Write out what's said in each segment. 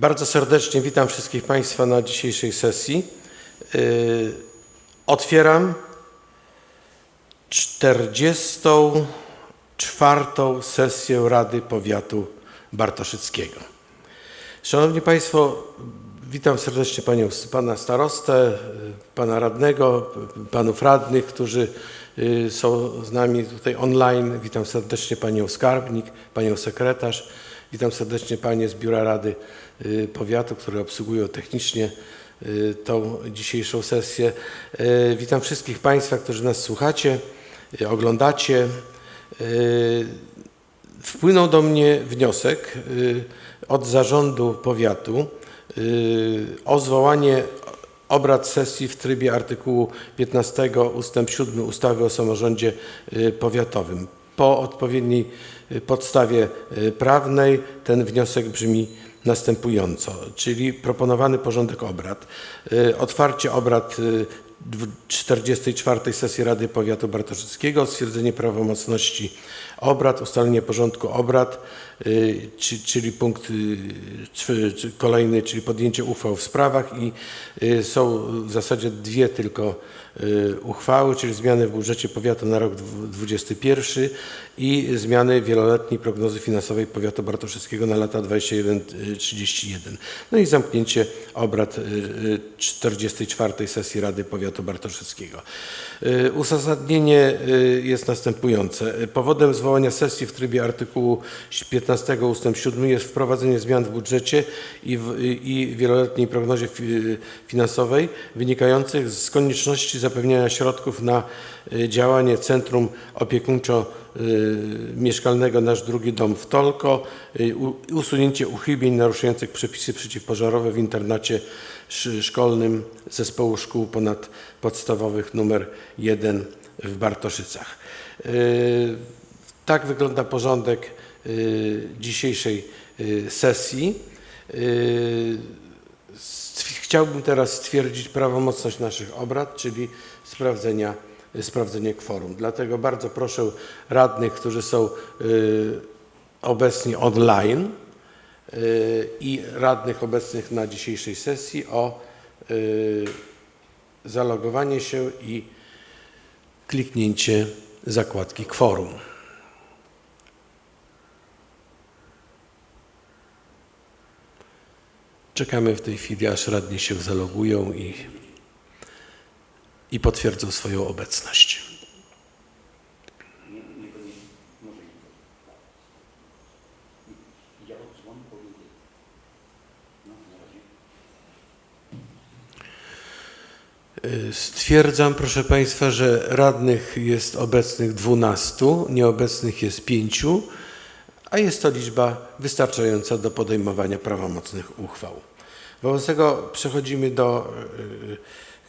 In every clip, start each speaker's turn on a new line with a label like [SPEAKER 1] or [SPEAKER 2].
[SPEAKER 1] Bardzo serdecznie witam wszystkich Państwa na dzisiejszej sesji. Yy, Otwieram 44. sesję Rady Powiatu Bartoszyckiego. Szanowni Państwo, witam serdecznie panią, Pana Starostę, y, Pana Radnego, y, Panów Radnych, którzy y, są z nami tutaj online. Witam serdecznie Panią Skarbnik, Panią Sekretarz. Witam serdecznie Panie z Biura Rady y, Powiatu, które obsługują technicznie y, tą dzisiejszą sesję. Y, Witam wszystkich Państwa, którzy nas słuchacie, oglądacie. Wpłynął do mnie wniosek od zarządu powiatu o zwołanie obrad sesji w trybie artykułu 15 ustęp 7 ustawy o samorządzie powiatowym. Po odpowiedniej y, podstawie y, prawnej ten wniosek brzmi następująco, czyli proponowany porządek obrad. Y, Otwarcie obrad y, dwu- 44 sesji Rady Powiatu Bartoszyckiego, stwierdzenie prawomocności obrad, ustalenie porządku obrad, czy- czyli punkt kolejny, czyli podjęcie uchwał w sprawach i są w zasadzie dwie tylko uchwały, czyli zmiany w budżecie powiatu na rok 2021 i zmiany wieloletniej prognozy finansowej powiatu bartoszyckiego na lata 21-31. No i zamknięcie obrad y, y, 44 sesji Rady Powiatu Bartoszyckiego. Y, Uzasadnienie y, jest następujące. Y, Powodem zwołania sesji w trybie artykułu 15 ust. 7 jest wprowadzenie zmian w budżecie i, w, i wieloletniej prognozie fi- finansowej wynikających z konieczności zapewniania środków na y, działanie Centrum Opiekuńczo-Mieszkalnego Nasz Drugi Dom w Tolko, y, usunięcie uchybień naruszających przepisy przeciwpożarowe w internacie sz- szkolnym Zespołu Szkół Ponadpodstawowych nr 1 w Bartoszycach. Y, Tak wygląda porządek dzisiejszej sesji. Chciałbym teraz stwierdzić prawomocność naszych obrad, czyli sprawdzenia, sprawdzenie kworum. Dlatego bardzo proszę radnych, którzy są y, obecni online y, i radnych obecnych na dzisiejszej sesji o y, zalogowanie się i kliknięcie zakładki kworum. Czekamy w tej chwili, aż radni się zalogują i, i potwierdzą swoją obecność. Stwierdzam, proszę Państwa, że radnych jest obecnych 12, nieobecnych jest 5, a jest to liczba wystarczająca do podejmowania prawomocnych uchwał. Wobec tego przechodzimy do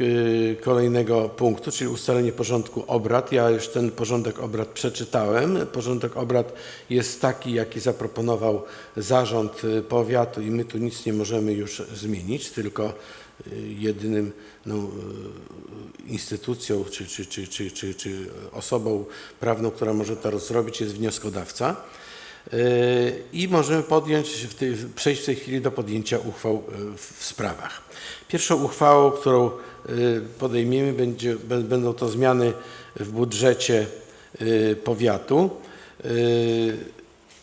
[SPEAKER 1] y, y, kolejnego punktu, czyli ustalenie porządku obrad. Ja już ten porządek obrad przeczytałem. Porządek obrad jest taki, jaki zaproponował zarząd powiatu i my tu nic nie możemy już zmienić, tylko jedynym no, instytucją czy, czy, czy, czy, czy, czy osobą prawną, która może to zrobić jest wnioskodawca. Y, I możemy podjąć, w tej, przejść w tej chwili do podjęcia uchwał y, w sprawach. Pierwszą uchwałą, którą y, podejmiemy, będzie, bę- będą to zmiany w budżecie powiatu.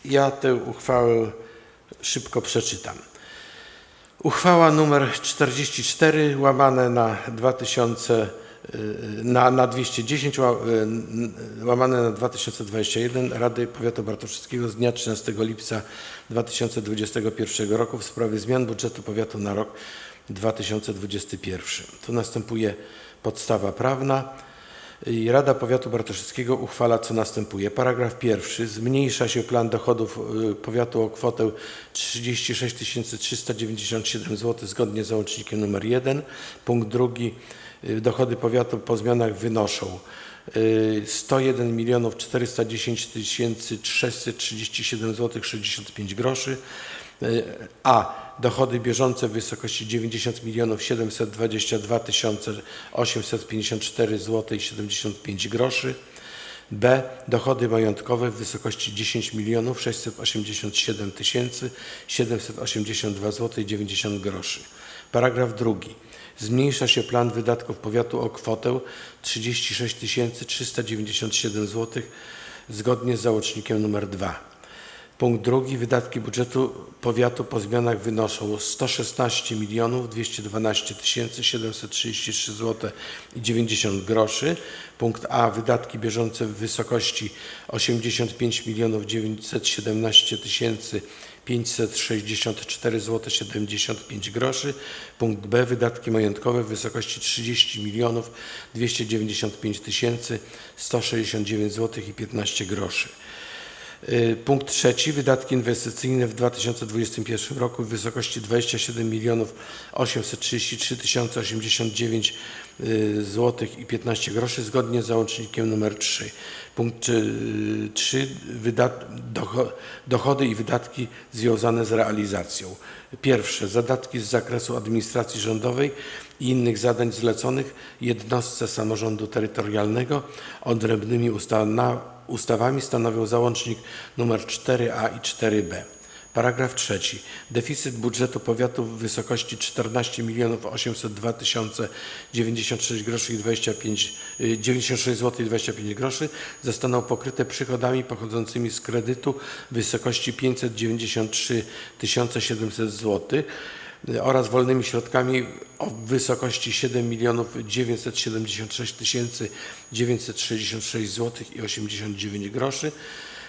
[SPEAKER 1] Ja tę uchwałę szybko przeczytam. Uchwała nr 44 łamane na 2000 y, na, na 210 ła- y, n- łamane na 2021 Rady Powiatu Bartoszyckiego z dnia 13 lipca 2021 roku w sprawie zmian budżetu powiatu na rok 2021. Tu następuje podstawa prawna. I Rada Powiatu Bartoszyckiego uchwala, co następuje. Paragraf pierwszy. Zmniejsza się plan dochodów y, powiatu o kwotę 36 397 zł zgodnie z załącznikiem nr 1. Punkt drugi. Y, Dochody powiatu po zmianach wynoszą y, 101 milionów 410 637 zł 65 groszy. Y, A. Dochody bieżące w wysokości 90 milionów 722 854 zł i 75 groszy. B. Dochody majątkowe w wysokości 10 milionów 687 tysięcy 782 zł 90 groszy. Paragraf drugi. Zmniejsza się plan wydatków powiatu o kwotę 36 397 zł zgodnie z załącznikiem nr 2. Punkt drugi. Wydatki budżetu powiatu po zmianach wynoszą 116 milionów 212 tysięcy 733 zł i 90 groszy. Punkt A. Wydatki bieżące w wysokości 85 milionów 917 tysięcy 564 zł 75 groszy. Punkt B. Wydatki majątkowe w wysokości 30 milionów 295 tysięcy 169 zł i 15 groszy. Y, Punkt trzeci. Wydatki inwestycyjne w 2021 roku w wysokości 27 milionów 833 tysiące 89 zł i 15 groszy zgodnie z załącznikiem nr 3. Punkt 3. Dochody i wydatki związane z realizacją. Pierwsze. Zadatki z zakresu administracji rządowej i innych zadań zleconych jednostce samorządu terytorialnego odrębnymi ustawami stanowią załącznik nr 4a i 4b. Paragraf trzeci. Deficyt budżetu powiatu w wysokości 14 milionów 802 tysiące 96 groszy i 25, y, 96 zł i 25 groszy zostaną pokryte przychodami pochodzącymi z kredytu w wysokości 593 700 zł oraz wolnymi środkami o wysokości 7 milionów 976 tysięcy 966 zł i 89 groszy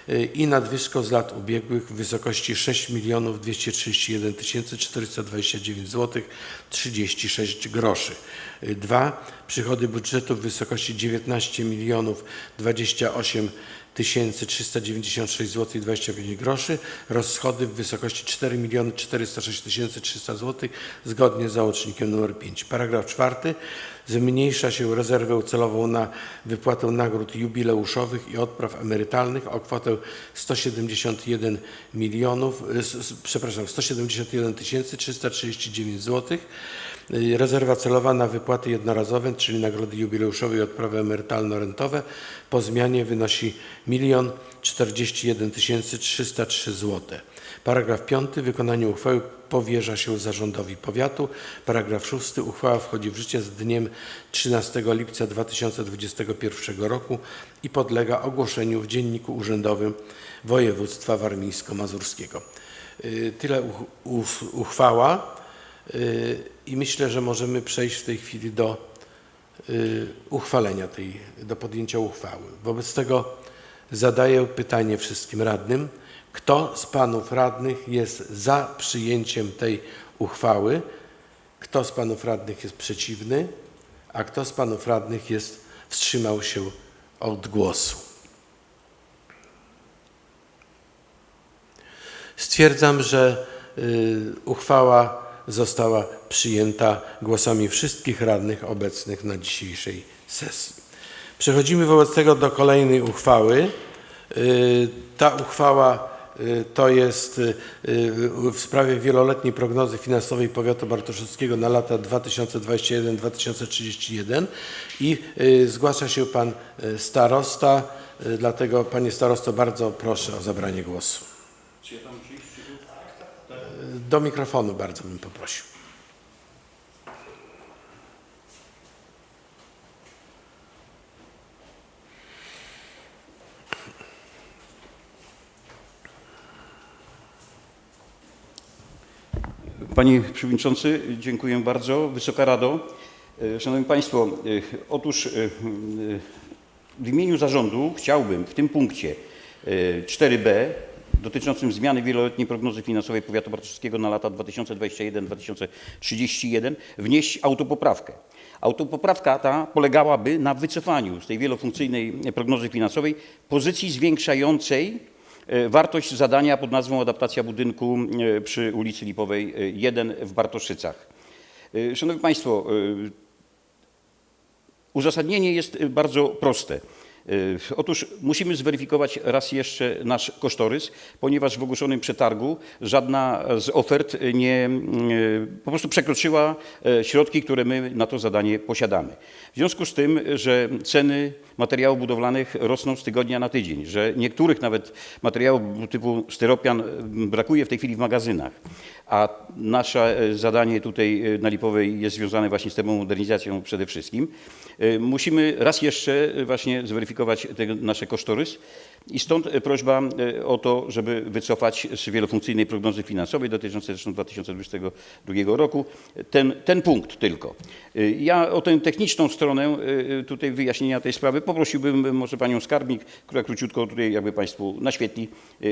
[SPEAKER 1] y, i nadwyżką z lat ubiegłych w wysokości 6 milionów 231 tysięcy 429 zł 36 groszy. Y, Dwa. Przychody budżetu w wysokości 19 milionów 28 tysięcy 396 zł i 25 groszy. Rozchody w wysokości 4 miliony 406 tysięcy 300 zł zgodnie z załącznikiem nr 5. Paragraf czwarty. Zmniejsza się rezerwę celową na wypłatę nagród jubileuszowych i odpraw emerytalnych o kwotę 171 milionów, przepraszam, 171 tysięcy 339 zł. Y, Rezerwa celowa na wypłaty jednorazowe, czyli nagrody jubileuszowe i odprawy emerytalno-rentowe po zmianie wynosi 1 041 303 zł. Paragraf 5. Wykonanie uchwały powierza się zarządowi powiatu. Paragraf 6. Uchwała wchodzi w życie z dniem 13 lipca 2021 roku i podlega ogłoszeniu w Dzienniku Urzędowym Województwa Warmińsko-Mazurskiego. Y, Tyle uchwała i myślę, że możemy przejść w tej chwili do y, uchwalenia tej, do podjęcia uchwały. Wobec tego zadaję pytanie wszystkim radnym. Kto z panów radnych jest za przyjęciem tej uchwały? Kto z panów radnych jest przeciwny? A kto z panów radnych jest, wstrzymał się od głosu? Stwierdzam, że y, uchwała została przyjęta głosami wszystkich radnych obecnych na dzisiejszej sesji. Przechodzimy wobec tego do kolejnej uchwały. Y, Ta uchwała y, to jest y, w sprawie wieloletniej prognozy finansowej powiatu bartoszewskiego na lata 2021-2031 i zgłasza się pan starosta, dlatego panie starosto bardzo proszę o zabranie głosu. Do mikrofonu bardzo bym poprosił.
[SPEAKER 2] Panie Przewodniczący, dziękuję bardzo. Wysoka Rado, e, Szanowni Państwo, e, otóż e, w imieniu zarządu chciałbym w tym punkcie e, 4b dotyczącym zmiany wieloletniej prognozy finansowej powiatu bartoszewskiego na lata 2021-2031 wnieść autopoprawkę. Autopoprawka ta polegałaby na wycofaniu z tej wielofunkcyjnej prognozy finansowej pozycji zwiększającej e, wartość zadania pod nazwą adaptacja budynku e, przy ulicy Lipowej e, 1 w Bartoszycach. E, Szanowni Państwo, e, Uzasadnienie jest bardzo proste. Y, Otóż musimy zweryfikować raz jeszcze nasz kosztorys, ponieważ w ogłoszonym przetargu żadna z ofert nie, y, po prostu przekroczyła e, środki, które my na to zadanie posiadamy. W związku z tym, że ceny materiałów budowlanych rosną z tygodnia na tydzień, że niektórych nawet materiałów typu styropian y, brakuje w tej chwili w magazynach, a nasze zadanie tutaj na Lipowej jest związane właśnie z tą modernizacją przede wszystkim, musimy raz jeszcze właśnie zweryfikować nasze kosztorys i stąd e, prośba e, o to, żeby wycofać z wielofunkcyjnej prognozy finansowej dotyczącej zresztą 2022 roku ten, ten punkt tylko. E, Ja o tę techniczną stronę tutaj wyjaśnienia tej sprawy poprosiłbym może panią skarbnik, która króciutko tutaj jakby państwu naświetli,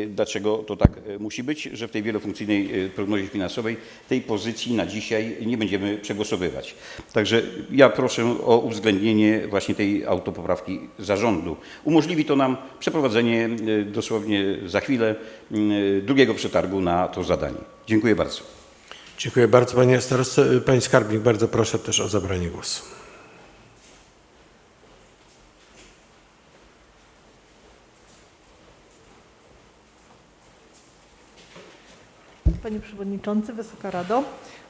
[SPEAKER 2] dlaczego to tak musi być, że w tej wielofunkcyjnej prognozie finansowej tej pozycji na dzisiaj nie będziemy przegłosowywać. Także ja proszę o uwzględnienie właśnie tej autopoprawki zarządu. Umożliwi to nam przeprowadzenie e, dosłownie za chwilę m, drugiego przetargu na to zadanie. Dziękuję bardzo.
[SPEAKER 1] Dziękuję bardzo panie starostwo. Pani skarbnik, bardzo proszę też o zabranie głosu.
[SPEAKER 3] Panie Przewodniczący, Wysoka Rado,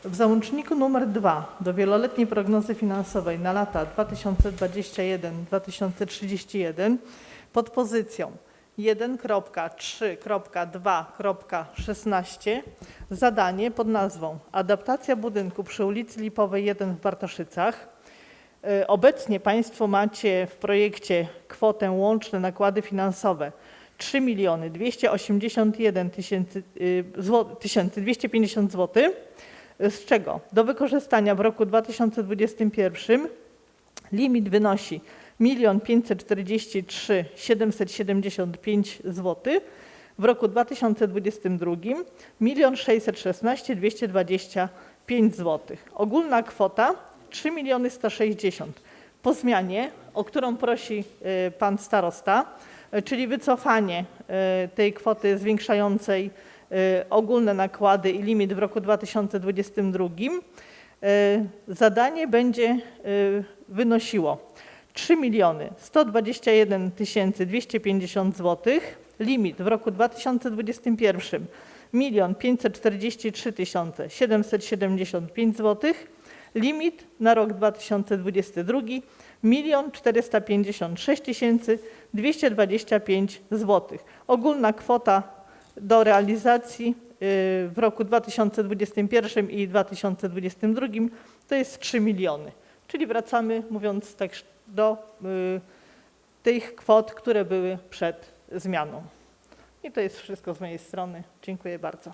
[SPEAKER 3] w załączniku nr 2 do wieloletniej prognozy finansowej na lata 2021-2031 pod pozycją 1.3.2.16 zadanie pod nazwą Adaptacja budynku przy ulicy Lipowej 1 w Bartoszycach. Y, Obecnie Państwo macie w projekcie kwotę łączne nakłady finansowe 3 miliony 281 tysięcy, y, zło- tysięcy 250 zł, z czego do wykorzystania w roku 2021 limit wynosi 1 543 775 zł, w roku 2022 1 616 225 zł. Ogólna kwota 3 miliony 160. Po zmianie, o którą prosi y, pan starosta, y, czyli wycofanie y, tej kwoty zwiększającej ogólne nakłady i limit w roku 2022, y, zadanie będzie y, wynosiło 3 miliony 121 250 zł, limit w roku 2021 1 543 775 zł, limit na rok 2022 1 456 225 zł. Ogólna kwota do realizacji y, w roku 2021 i 2022 to jest 3 miliony. Czyli wracamy, mówiąc tak, do y, tych kwot, które były przed zmianą. I to jest wszystko z mojej strony. Dziękuję bardzo.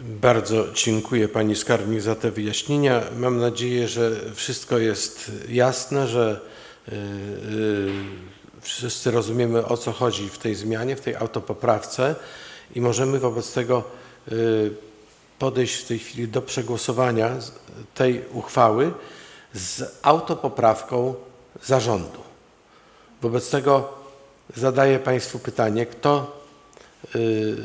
[SPEAKER 1] Bardzo dziękuję pani skarbnik za te wyjaśnienia. Mam nadzieję, że wszystko jest jasne, że y, y, wszyscy rozumiemy o co chodzi w tej zmianie, w tej autopoprawce i możemy wobec tego y, podejść w tej chwili do przegłosowania tej uchwały z autopoprawką zarządu. Wobec tego zadaję Państwu pytanie, kto y,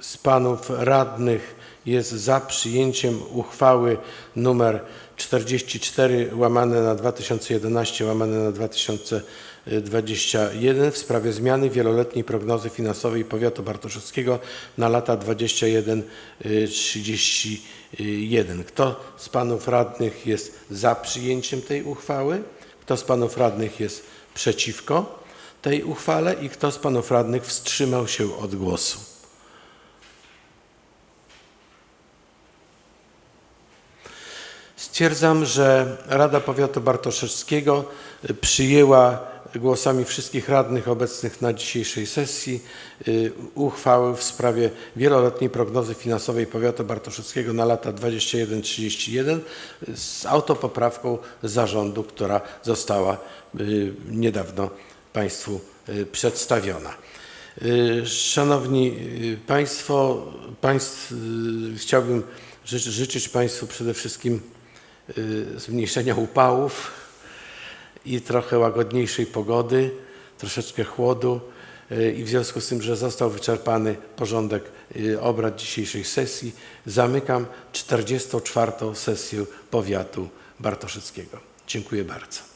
[SPEAKER 1] z panów radnych jest za przyjęciem uchwały numer 44 łamane na 2011 łamane na 2021 w sprawie zmiany wieloletniej prognozy finansowej powiatu bartoszewskiego na lata 21-31. Kto z panów radnych jest za przyjęciem tej uchwały? Kto z panów radnych jest przeciwko tej uchwale i kto z panów radnych wstrzymał się od głosu? Stwierdzam, że Rada Powiatu Bartoszewskiego przyjęła głosami wszystkich radnych obecnych na dzisiejszej sesji y, uchwałę w sprawie wieloletniej prognozy finansowej Powiatu Bartoszewskiego na lata 21-31 y, z autopoprawką zarządu, która została y, niedawno Państwu y, przedstawiona. Szanowni Państwo, państw, chciałbym ży- życzyć Państwu przede wszystkim zmniejszenia upałów i trochę łagodniejszej pogody, troszeczkę chłodu y, i w związku z tym, że został wyczerpany porządek y, obrad dzisiejszej sesji, zamykam 44. sesję powiatu bartoszyckiego. Dziękuję bardzo.